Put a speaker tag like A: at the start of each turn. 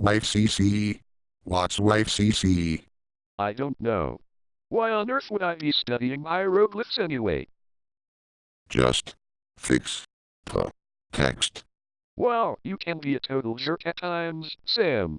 A: Wife CC. What's wife CC?
B: I don't know. Why on earth would I be studying hieroglyphs anyway?
A: Just fix the text.
B: Wow, you can be a total jerk at times, Sam.